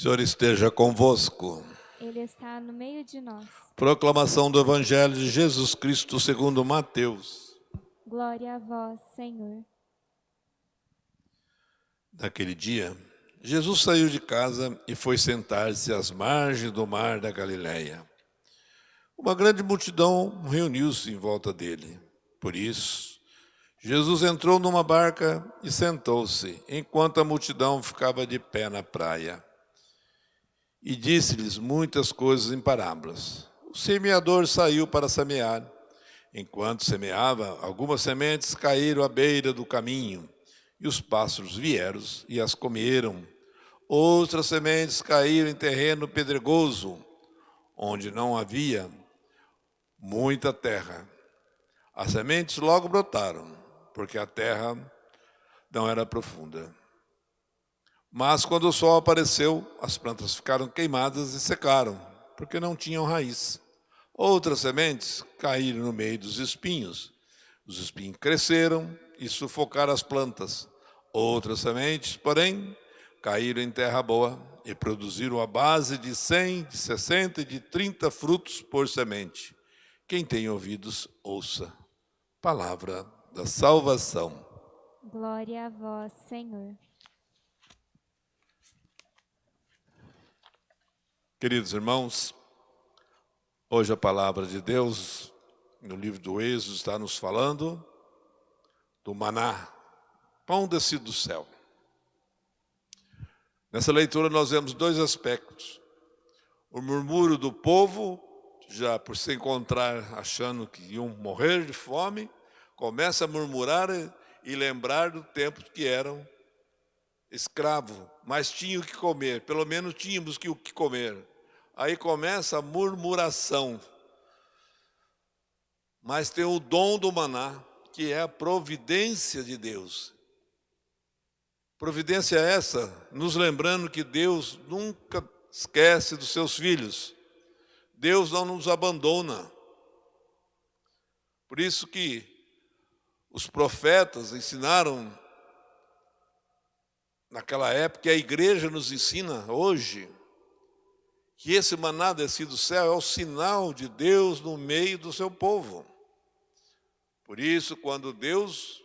Senhor esteja convosco. Ele está no meio de nós. Proclamação do Evangelho de Jesus Cristo segundo Mateus. Glória a vós, Senhor. Naquele dia, Jesus saiu de casa e foi sentar-se às margens do mar da Galileia. Uma grande multidão reuniu-se em volta dele. Por isso, Jesus entrou numa barca e sentou-se, enquanto a multidão ficava de pé na praia. E disse-lhes muitas coisas em parábolas. O semeador saiu para semear. Enquanto semeava, algumas sementes caíram à beira do caminho, e os pássaros vieram e as comeram. Outras sementes caíram em terreno pedregoso, onde não havia muita terra. As sementes logo brotaram, porque a terra não era profunda. Mas quando o sol apareceu, as plantas ficaram queimadas e secaram, porque não tinham raiz. Outras sementes caíram no meio dos espinhos. Os espinhos cresceram e sufocaram as plantas. Outras sementes, porém, caíram em terra boa e produziram a base de 100, de 60 e de 30 frutos por semente. Quem tem ouvidos, ouça. Palavra da salvação. Glória a vós, Senhor. Queridos irmãos, hoje a palavra de Deus, no livro do Êxodo, está nos falando do maná, pão descido do céu. Nessa leitura nós vemos dois aspectos. O murmúrio do povo, já por se encontrar achando que iam morrer de fome, começa a murmurar e lembrar do tempo que eram escravos, mas tinham que comer, pelo menos tínhamos que o que comer. Aí começa a murmuração. Mas tem o dom do maná, que é a providência de Deus. Providência essa, nos lembrando que Deus nunca esquece dos seus filhos. Deus não nos abandona. Por isso que os profetas ensinaram naquela época, e a igreja nos ensina hoje, que esse maná descido do céu é o sinal de Deus no meio do seu povo. Por isso, quando Deus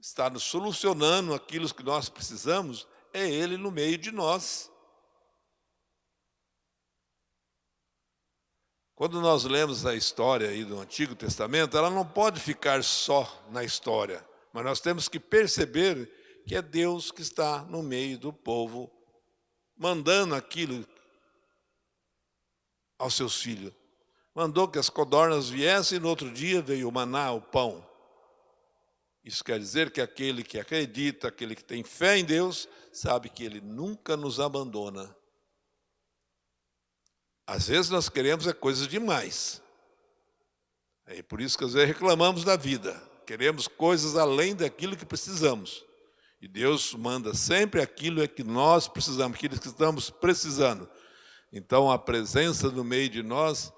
está nos solucionando aquilo que nós precisamos, é Ele no meio de nós. Quando nós lemos a história aí do Antigo Testamento, ela não pode ficar só na história, mas nós temos que perceber que é Deus que está no meio do povo, mandando aquilo aos seus filhos. Mandou que as codornas viessem e no outro dia veio o maná, o pão. Isso quer dizer que aquele que acredita, aquele que tem fé em Deus, sabe que Ele nunca nos abandona. Às vezes nós queremos é coisas demais. É por isso que às vezes reclamamos da vida. Queremos coisas além daquilo que precisamos. E Deus manda sempre aquilo é que nós precisamos, aquilo que estamos precisando. Então, a presença no meio de nós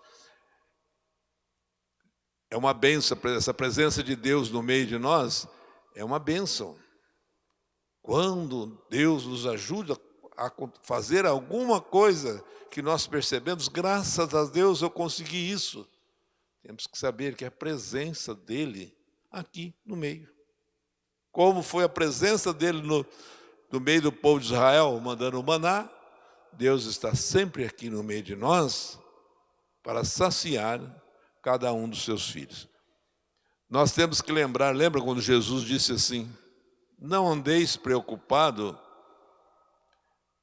é uma benção. Essa presença de Deus no meio de nós é uma benção. Quando Deus nos ajuda a fazer alguma coisa que nós percebemos, graças a Deus eu consegui isso. Temos que saber que é a presença dEle aqui no meio. Como foi a presença dEle no, no meio do povo de Israel, mandando o maná, Deus está sempre aqui no meio de nós para saciar cada um dos seus filhos. Nós temos que lembrar, lembra quando Jesus disse assim, não andeis preocupado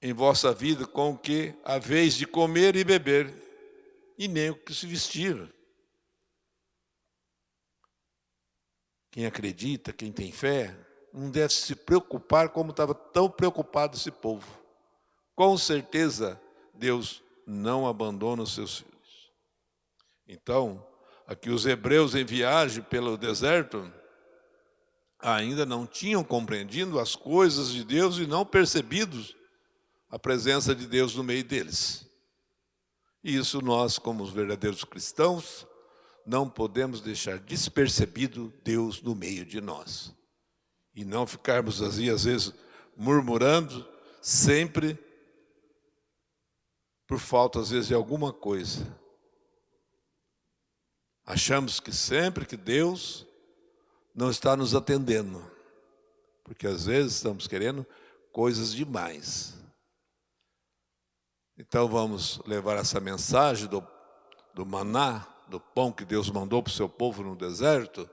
em vossa vida com o que a vez de comer e beber, e nem o que se vestir. Quem acredita, quem tem fé, não deve se preocupar como estava tão preocupado esse povo com certeza Deus não abandona os seus filhos. Então, aqui os hebreus em viagem pelo deserto ainda não tinham compreendido as coisas de Deus e não percebido a presença de Deus no meio deles. E isso nós, como os verdadeiros cristãos, não podemos deixar despercebido Deus no meio de nós. E não ficarmos assim, às vezes, murmurando, sempre por falta, às vezes, de alguma coisa. Achamos que sempre que Deus não está nos atendendo, porque às vezes estamos querendo coisas demais. Então vamos levar essa mensagem do, do maná, do pão que Deus mandou para o seu povo no deserto,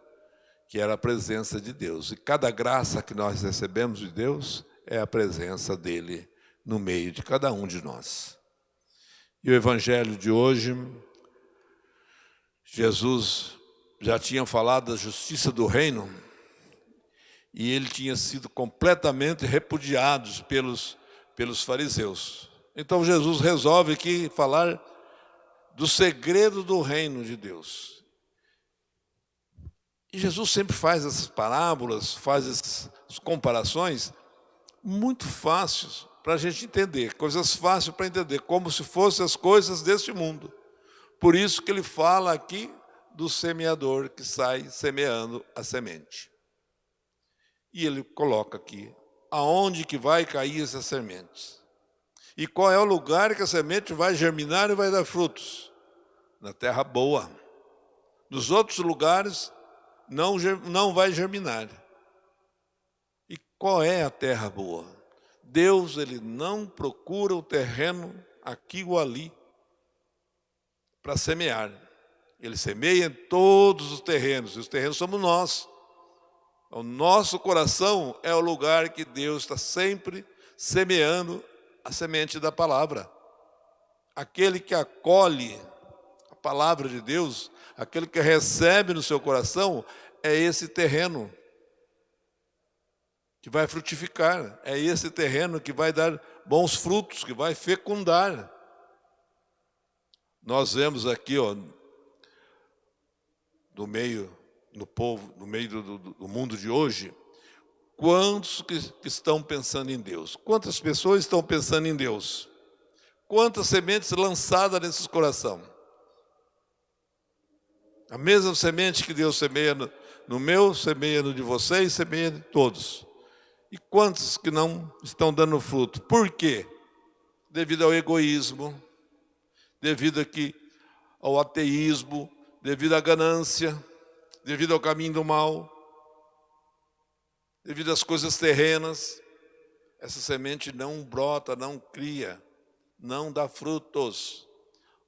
que era a presença de Deus. E cada graça que nós recebemos de Deus é a presença dEle no meio de cada um de nós. E o Evangelho de hoje, Jesus já tinha falado da justiça do reino e ele tinha sido completamente repudiado pelos, pelos fariseus. Então Jesus resolve aqui falar do segredo do reino de Deus. E Jesus sempre faz essas parábolas, faz essas comparações muito fáceis para a gente entender, coisas fáceis para entender, como se fossem as coisas deste mundo. Por isso que ele fala aqui do semeador que sai semeando a semente. E ele coloca aqui, aonde que vai cair essas sementes? E qual é o lugar que a semente vai germinar e vai dar frutos? Na terra boa. Nos outros lugares não, não vai germinar. E qual é a terra boa? Deus ele não procura o terreno aqui ou ali para semear. Ele semeia em todos os terrenos, e os terrenos somos nós. O nosso coração é o lugar que Deus está sempre semeando a semente da palavra. Aquele que acolhe a palavra de Deus, aquele que recebe no seu coração, é esse terreno que vai frutificar, é esse terreno que vai dar bons frutos, que vai fecundar. Nós vemos aqui, ó, no meio, no povo, no meio do, do, do mundo de hoje, quantos que, que estão pensando em Deus? Quantas pessoas estão pensando em Deus? Quantas sementes lançadas nesses coração? A mesma semente que Deus semeia no, no meu, semeia no de vocês, semeia de todos. E quantos que não estão dando fruto? Por quê? Devido ao egoísmo, devido aqui ao ateísmo, devido à ganância, devido ao caminho do mal, devido às coisas terrenas, essa semente não brota, não cria, não dá frutos.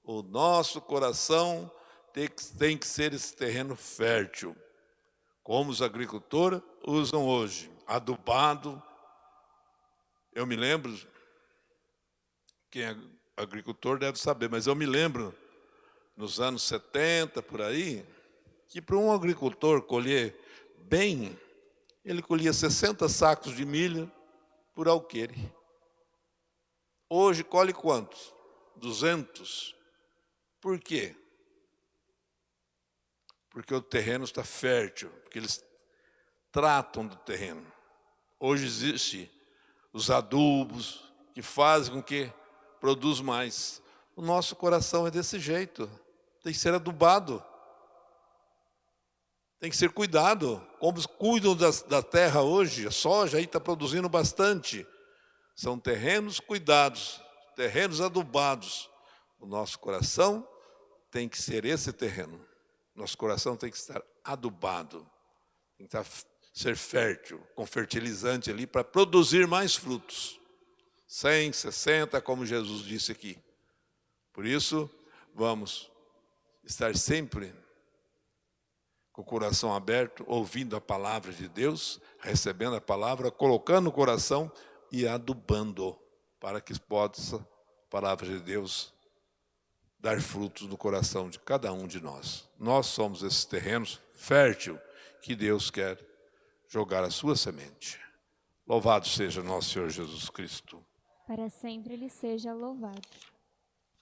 O nosso coração tem que, tem que ser esse terreno fértil, como os agricultores usam hoje, adubado. Eu me lembro, quem é agricultor deve saber, mas eu me lembro nos anos 70, por aí, que para um agricultor colher bem, ele colhia 60 sacos de milho por alqueire. Hoje colhe quantos? 200. Por quê? Porque o terreno está fértil, porque eles tratam do terreno. Hoje existe os adubos que fazem com que produza mais. O nosso coração é desse jeito tem que ser adubado. Tem que ser cuidado. Como cuidam da, da terra hoje, a soja aí está produzindo bastante. São terrenos cuidados, terrenos adubados. O nosso coração tem que ser esse terreno. Nosso coração tem que estar adubado. Tem que estar, ser fértil, com fertilizante ali para produzir mais frutos. 100, 60, como Jesus disse aqui. Por isso, vamos estar sempre com o coração aberto, ouvindo a palavra de Deus, recebendo a palavra, colocando no coração e adubando, para que possa a palavra de Deus dar frutos no coração de cada um de nós. Nós somos esses terrenos fértil que Deus quer jogar a sua semente. Louvado seja nosso Senhor Jesus Cristo. Para sempre Ele seja louvado.